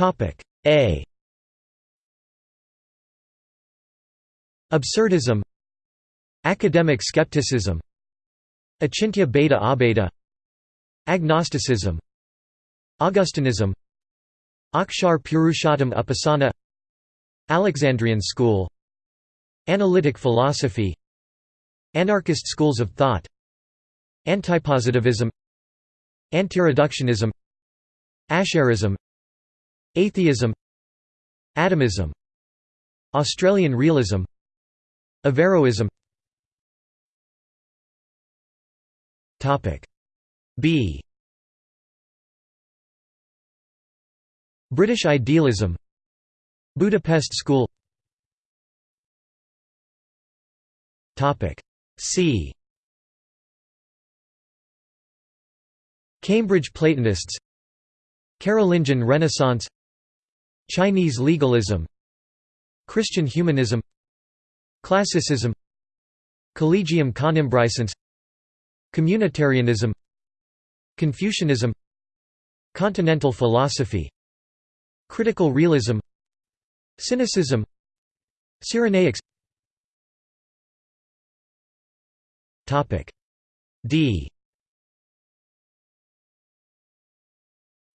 A. Absurdism Academic skepticism Achintya Bheda Abheda Agnosticism Augustinism Akshar Purushottam Upasana Alexandrian school Analytic philosophy Anarchist schools of thought Antipositivism Antireductionism Ash'arism Atheism Atomism Australian realism Averroism. B. British idealism Budapest School. C. Cambridge Platonists Carolingian Renaissance Chinese legalism Christian humanism Classicism Collegium Conimbrensis Communitarianism Confucianism Continental philosophy Critical realism Cynicism Cyrenaics. D.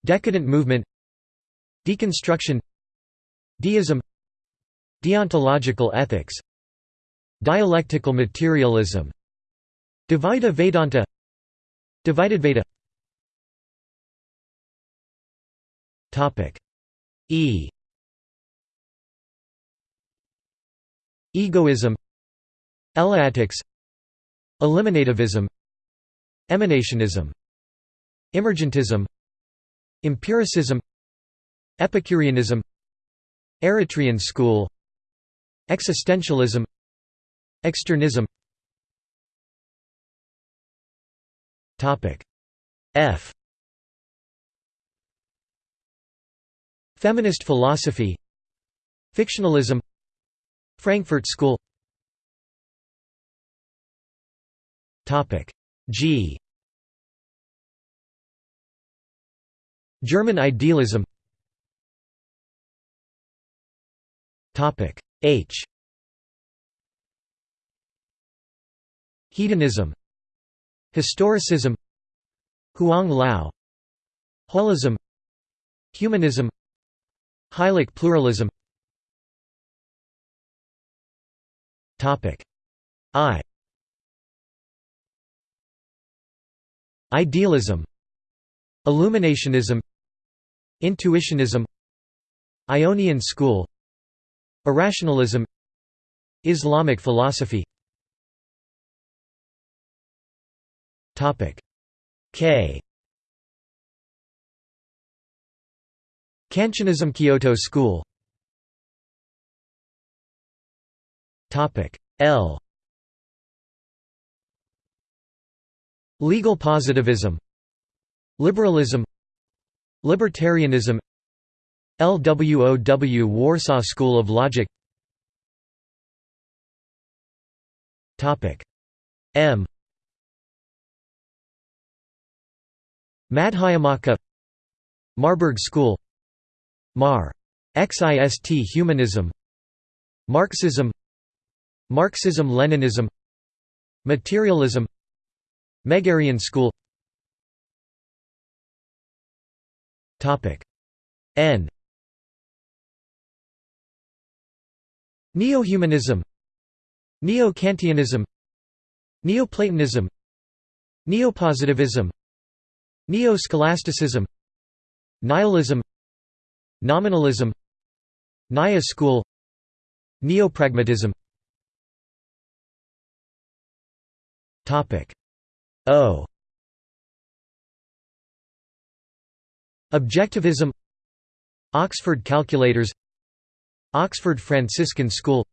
Decadent movement Deconstruction Deism Deontological ethics Dialectical materialism Dvaita Vedanta Dvaitadvaita Topic E. Egoism Eleatics Eliminativism Emanationism Emergentism Empiricism Epicureanism Eretrian school Existentialism Externism. F. Feminist philosophy Fictionalism Frankfurt School. G. German idealism H. Hedonism. Historicism. Huang Lao. Holism. Humanism. Hylic pluralism. Topic. I. Idealism. Illuminationism. Intuitionism. Ionian school Irrationalism Islamic philosophy. K. Kantianism Kyoto School. L. Legal positivism Liberalism Libertarianism Lwów Warsaw School of Logic. M. Madhyamaka. Marburg School. Mar. Xist Humanism. Marxism. Marxism-Leninism Materialism. Megarian school. N Neo-humanism Neo-Kantianism Neoplatonism Neopositivism Neo-scholasticism Nihilism Nominalism Nyaya school Neopragmatism. O. Objectivism Oxford calculators Oxford Franciscan School.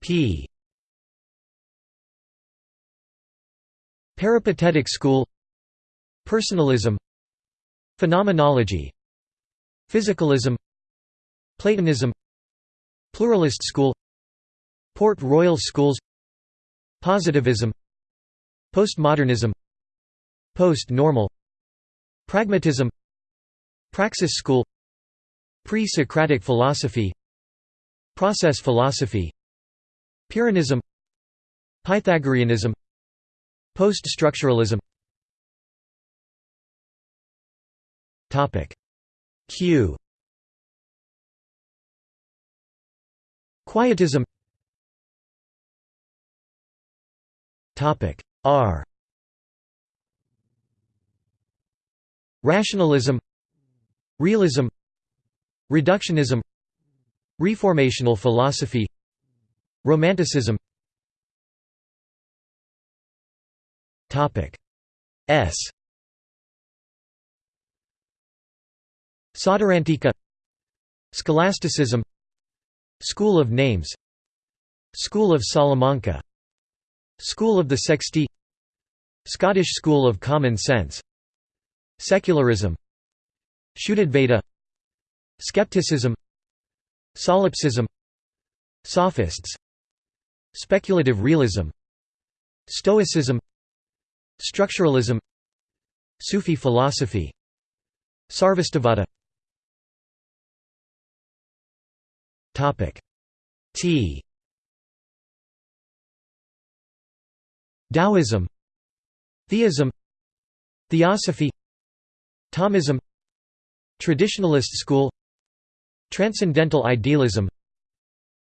P. Peripatetic school. Personalism. Phenomenology. Physicalism. Platonism. Pluralist school. Port Royal schools. Positivism. Postmodernism. Post-normal. Pragmatism Praxis school Pre-Socratic philosophy Process philosophy Pyrrhonism Pythagoreanism Post-structuralism. Q. Quietism. R. Rationalism Realism Reductionism Reformational philosophy Romanticism. S. Sautrantika Scholasticism School of Names School of Salamanca School of the Sextii Scottish School of Common Sense Secularism Shuddhadvaita Skepticism Solipsism Sophists Speculative realism Stoicism Structuralism Sufi philosophy Sarvastivada. T. Taoism Theism Theosophy Thomism Traditionalist school Transcendental idealism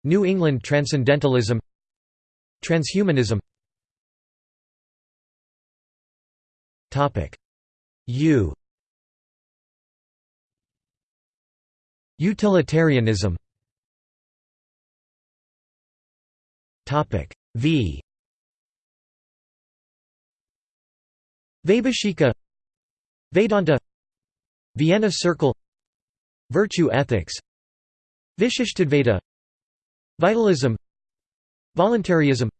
New England Transcendentalism Transhumanism. U. Utilitarianism. V. Vaibhashika Vedanta Vienna Circle Virtue ethics Vishishtadvaita Vitalism Voluntarism.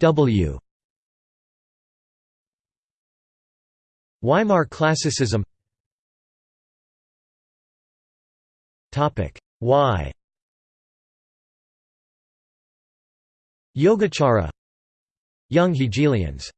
W. Weimar Classicism. Y. Yogacara Young Hegelians